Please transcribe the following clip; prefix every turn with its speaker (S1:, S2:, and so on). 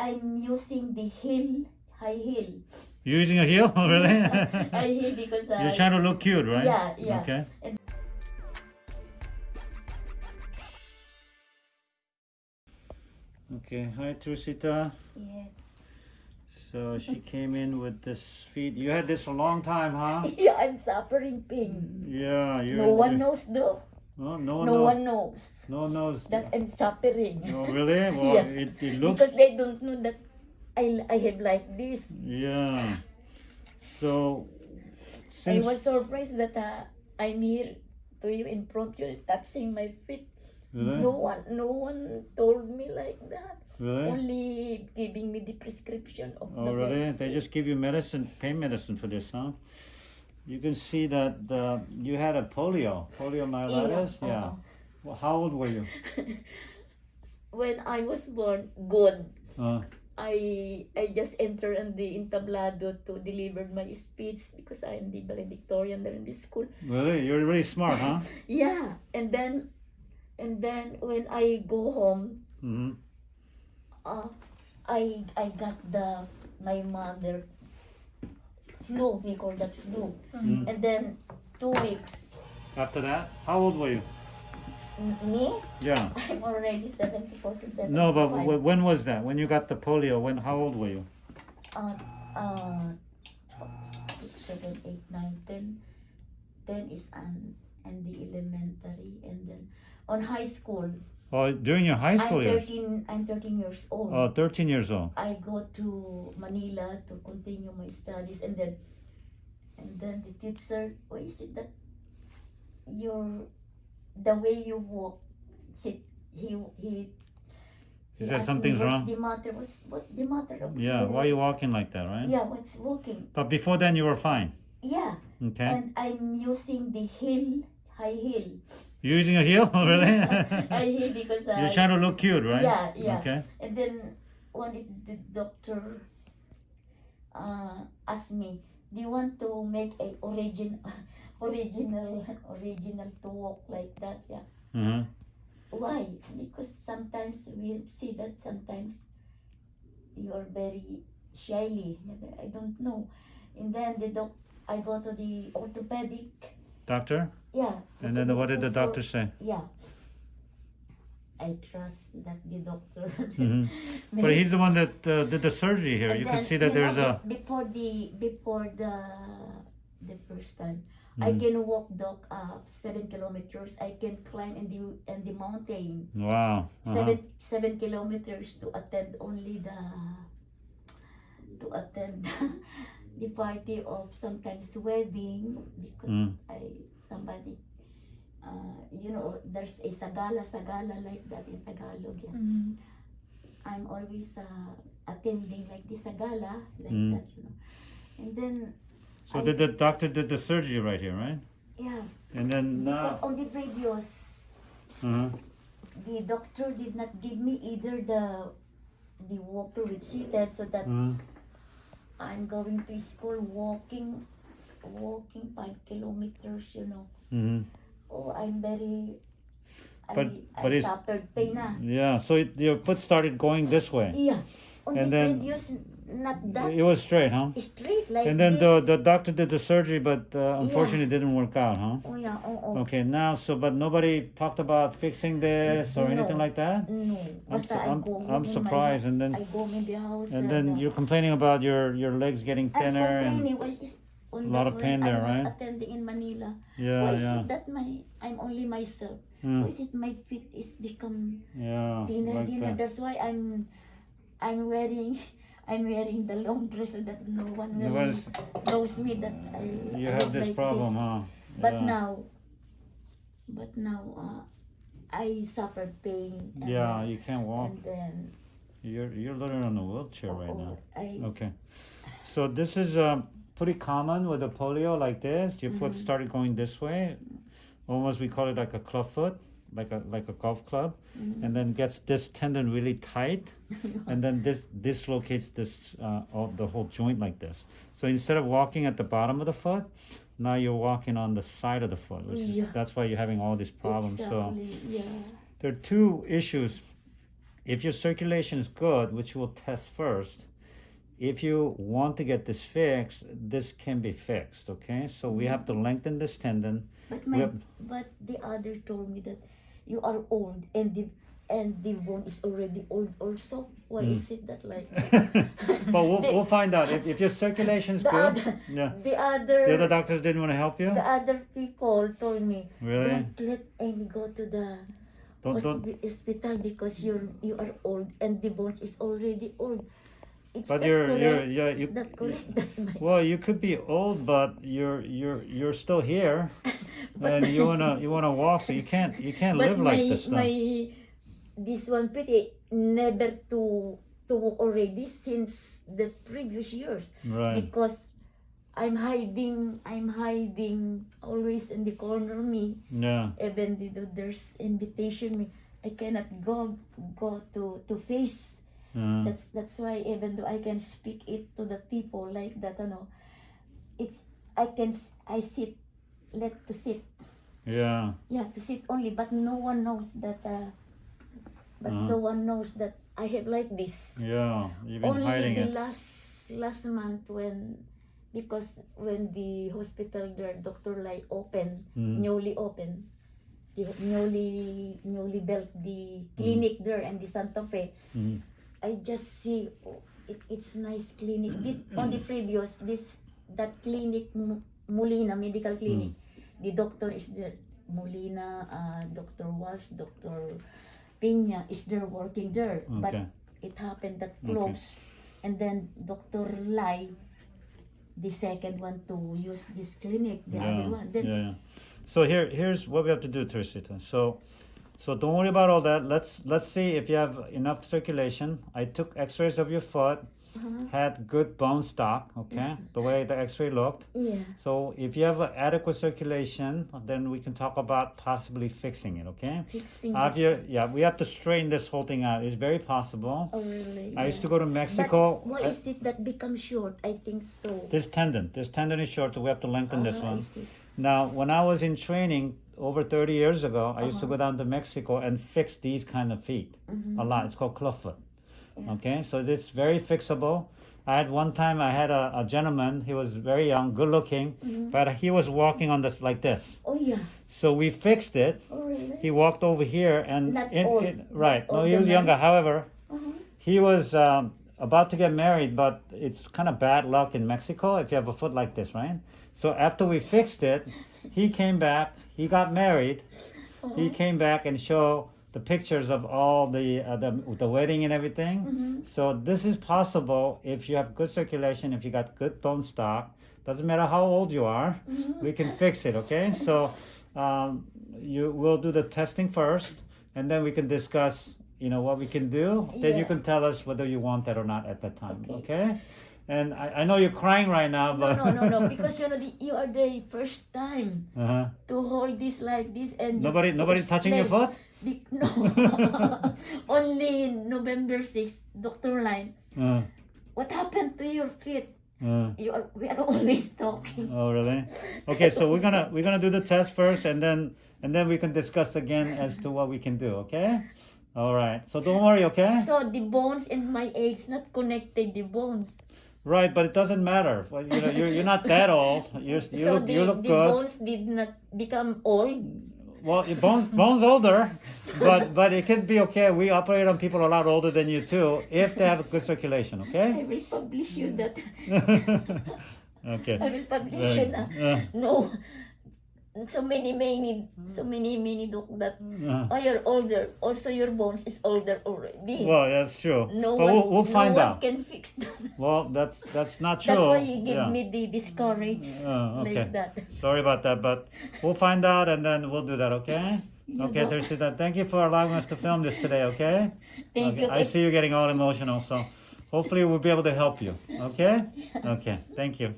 S1: I'm using the heel, high heel.
S2: You're using a heel, oh, really?
S1: high heel because I,
S2: You're trying to look cute, right?
S1: Yeah, yeah.
S2: Okay. Okay, hi Teresita.
S1: yes.
S2: So she came in with this feet. You had this a long time, huh?
S1: Yeah, I'm suffering pain.
S2: Yeah, you.
S1: No one knows though.
S2: No, no,
S1: No
S2: knows.
S1: one knows
S2: No one knows.
S1: that I'm suffering.
S2: Oh, really? Well,
S1: Yeah.
S2: it, it looks.
S1: because they don't know that I I have like this.
S2: Yeah. So,
S1: I was surprised that uh, I'm here to you in front you touching my feet.
S2: really,
S1: No one no one told me like that.
S2: really,
S1: Only giving me the prescription of
S2: oh
S1: the
S2: really?
S1: medicine.
S2: They just give you medicine, pain medicine for this, huh? You can see that the you had a polio, poliomyelitis.
S1: Yeah,
S2: Yeah.
S1: uh-huh.
S2: Well, how old were you?
S1: when I was born, good.
S2: Uh,
S1: I I just entered in the entablado to deliver my speech because I'm the valedictorian there in the school.
S2: really? You're really smart, huh?
S1: Yeah, and then and then when I go home,
S2: hmm
S1: uh, I I got the my mother flu. We call that flu,
S2: Mm.
S1: and then two weeks.
S2: After that, how old were you?
S1: M- Me,
S2: Yeah.
S1: I'm already seventy four to seventy
S2: No, but w- when was that? When you got the polio? When? How old were you?
S1: uh, uh, six, seven, eight, nine, ten. Ten is an and the elementary, and then on high school.
S2: Oh, during your high school
S1: I'm
S2: years.
S1: thirteen. I'm thirteen years old.
S2: Oh, 13 years old.
S1: I go to Manila to continue my studies, and then, and then the teacher, why is it that your, the way you walk, sit, he he.
S2: He said something's
S1: me, What's
S2: wrong.
S1: the matter? What's what the matter? Of
S2: Yeah. Why are you walking like that, right?
S1: Yeah, what's walking?
S2: But before then, you were fine.
S1: Yeah,
S2: Okay.
S1: and I'm using the heel, high heel.
S2: You're using a heel, really?
S1: high heel because I.
S2: You're trying to look cute, right?
S1: Yeah, yeah.
S2: Okay.
S1: And then when the doctor uh, asked me, "Do you want to make a origin, original, original to walk like that?" Yeah.
S2: Uh-huh.
S1: Why? Because sometimes we see that sometimes you are very shyly. I don't know. And then the doc, I go to the orthopedic.
S2: Doctor?
S1: Yeah.
S2: And then what did the doctor say?
S1: Yeah. I trust that the doctor.
S2: Mhm. But he's the one that uh, did the surgery here.
S1: And
S2: You can see that there's
S1: know,
S2: a.
S1: before the before the the first time I
S2: Mhm.
S1: can walk doc up seven kilometers. I can climb in the in the mountain
S2: Wow. Uh-huh.
S1: seven seven kilometers to attend only the to attend the party of sometimes wedding because
S2: Mm.
S1: I somebody uh, you know there's a sagala sagala like that in Tagalog yeah.
S3: Mhm.
S1: I'm always uh, attending like the sagala like
S2: Mm.
S1: that you know and then
S2: So
S1: I-
S2: did the doctor did the surgery right here, right?
S1: yeah
S2: And then
S1: because
S2: now.
S1: on the previous
S2: Uh-huh.
S1: the doctor did not give me either the the walker with seated so that
S2: Uh-huh.
S1: I'm going to school walking walking five kilometers you know
S2: hmm
S1: oh I'm very
S2: But-
S1: I,
S2: but
S1: I
S2: it's-
S1: suffered pain na.
S2: Yeah. So it, your foot started going this way.
S1: yeah on
S2: And
S1: the
S2: then-
S1: previous not that
S2: It was straight, huh?
S1: straight like
S2: And then the
S1: this
S2: the doctor did the surgery, but uh, unfortunately it didn't work out, huh?
S1: oh yeah oh, oh.
S2: Okay, now so but nobody talked about fixing this or
S1: No.
S2: anything like that.
S1: no
S2: I'm su-
S1: I
S2: I'm- I'm
S1: home in my
S2: surprised, and then-
S1: I go in the house
S2: And
S1: uh,
S2: then
S1: the-
S2: you're complaining about your your legs getting thinner and
S1: was
S2: lot of pain there,
S1: I was
S2: right?
S1: attending in Manila.
S2: yeah,
S1: Why is
S2: yeah,
S1: it that my I'm only myself?
S2: Mm,
S1: Why is it my feet is become
S2: yeah,
S1: thinner,
S2: like
S1: thinner?
S2: that.
S1: That's why I'm I'm wearing I'm wearing the long dress so that no one will knows me that I
S2: You have this
S1: like
S2: problem,
S1: this.
S2: huh?
S1: But now but now uh, I suffer pain and
S2: yeah, you can't walk.
S1: and then
S2: You're you're literally on a wheelchair right now.
S1: oh, I
S2: Okay, so this is um, pretty common with the polio like this. Your foot
S1: Mhm.
S2: started going this way, almost we call it like a club foot, like a like a golf club,
S1: mhm.
S2: and then gets this tendon really tight, and then this dislocates this uh, the whole joint like this. So instead of walking at the bottom of the foot, now you're walking on the side of the foot, which is that's why you're having all these problems. So
S1: yeah
S2: there are two issues if your circulation is good, which we'll test first, if you want to get this fixed, this can be fixed, okay? So we have to lengthen this tendon.
S1: But my,
S2: Yep.
S1: but the other told me that you are old and the and the bone is already old also. Why
S2: Hmm.
S1: is it that like
S2: but we'll,
S1: The-
S2: we'll find out. If, if your circulation is good,
S1: other
S2: yeah.
S1: the other
S2: The other doctors didn't want to help you?
S1: the other people told me
S2: Really?
S1: don't let Amy go to the
S2: Don't, don't,
S1: hospital because you're you are old and the bones is already old. It's
S2: But
S1: not
S2: you're-
S1: correct.
S2: you're- yeah,
S1: it's
S2: you-
S1: not correct that my
S2: well, you could be old, but you're, you're, you're still here. and you wanna, you wanna walk, so you can't, you can't live
S1: my
S2: like this. now.
S1: my this one pretty never to to walk already since the previous years
S2: Right.
S1: because I'm hiding I'm hiding always in the corner me
S2: Yeah.
S1: even though there's invitation me I cannot go go to to face
S2: Uh,
S1: that's that's why even though I can speak it to the people like that ano it's I can I sit let to sit
S2: yeah.
S1: yeah to sit only but no one knows that uh, but
S2: Uh-huh.
S1: no one knows that I have like this
S2: Yeah. You've been
S1: only
S2: hiding
S1: the
S2: it.
S1: last last month when because when the hospital there Dr. like opened
S2: Mhm.
S1: newly opened the newly newly built the clinic there and the Santa Fe
S2: Mhm.
S1: I just see oh, it, it's nice clinic this on the previous this that clinic Molina medical clinic the doctor is the Molina uh, Dr. Walsh Dr. Pina is there working there but it happened that close and then Dr. Lai the second one to use this clinic the
S2: yeah.
S1: other one then
S2: yeah, yeah. So here, here's what we have to do, Teresita. So, so don't worry about all that. Let's let's see if you have enough circulation. I took X-rays of your foot,
S1: Uh-huh.
S2: had good bone stock. Okay, the way the X-ray looked.
S1: yeah
S2: So if you have adequate circulation, then we can talk about possibly fixing it. Okay.
S1: fixing
S2: Have
S1: this
S2: you, yeah, we have to straighten this whole thing out. It's very possible.
S1: oh really
S2: I used to go to Mexico.
S1: but why
S2: I-
S1: is it that becomes short I think so
S2: this tendon, this tendon is short, so we have to lengthen this
S1: Ah, I
S2: one.
S1: see.
S2: Now, when I was in training over 30 years ago, I used to
S1: Uh-huh.
S2: go down to Mexico and fix these kind of feet
S1: Mm-hmm.
S2: a lot. It's called clubfoot.
S1: Yeah.
S2: Okay, so it's very fixable. I had one time I had a, a gentleman, he was very young, good looking,
S1: Mm-hmm.
S2: but he was walking on this like this.
S1: oh yeah
S2: So we fixed it.
S1: oh really
S2: He walked over here and
S1: Not
S2: in-
S1: old.
S2: in- right.
S1: Not
S2: No, he was
S1: man.
S2: younger. However,
S1: uh-huh.
S2: he was um, about to get married, but it's kind of bad luck in Mexico if you have a foot like this, right? So after we fixed it, he came back. He got married. He came back and showed the pictures of all the uh, the, the wedding and everything. So this is possible if you have good circulation, if you got good bone stock. Doesn't matter how old you are, we can fix it. Okay, so um, you will do the testing first, and then we can discuss. You know what we can do. Then you can tell us whether you want that or not at that time.
S1: Okay.
S2: Okay. And I, I know you're crying right now, but
S1: no no no no, because you know the, you are the first time
S2: uh-huh.
S1: to hold this like this and
S2: nobody nobody's touching your foot.
S1: Be- no only November 6th Dr. Line
S2: Uh,
S1: what happened to your feet
S2: uh.
S1: you are we are always talking
S2: Oh really? Okay, so we're gonna we're gonna do the test first, and then and then we can discuss again as to what we can do. Okay? All right. So don't worry. Okay?
S1: so the bones and my age not connected the bones
S2: Right, but it doesn't matter. Well, you know, you're you're not that old. You're, you
S1: so
S2: look
S1: the,
S2: you look
S1: the
S2: good.
S1: bones did not become old
S2: Well, your bones bones older, but but it could be okay. We operate on people a lot older than you too, if they have good circulation. Okay.
S1: I will publish you that
S2: okay.
S1: I will publish you.
S2: Uh,
S1: no so many many so many many doc that
S2: uh.
S1: oh you're older also your bones is older already
S2: Well, that's true.
S1: no
S2: but
S1: one
S2: we'll, we'll find
S1: no
S2: out.
S1: one can fix that
S2: Well, that's that's not true.
S1: that's why you give
S2: Yeah.
S1: me the discourage
S2: Oh, okay.
S1: like that
S2: Sorry about that, but we'll find out and then we'll do that, okay? Okay. Teresita, thank you for allowing us to film this today, okay?
S1: thank
S2: okay.
S1: you
S2: I see you getting all emotional, so hopefully we'll be able to help you, okay? Okay, thank you.